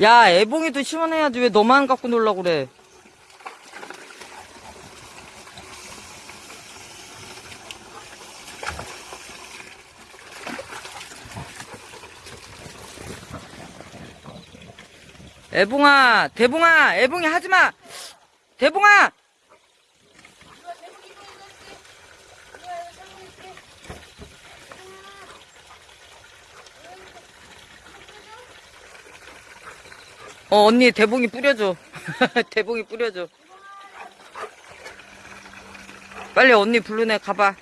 야, 애봉이도 시원해야지. 왜 너만 갖고 놀라고 그래? 애봉아, 대봉아, 애봉이 하지 마! 대봉아! 어, 언니 대봉이 뿌려줘. 대봉이 뿌려줘. 빨리 언니 부르네, 가봐.